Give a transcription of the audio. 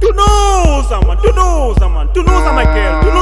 Tunuza man, tunuza man, know my girl, tunuza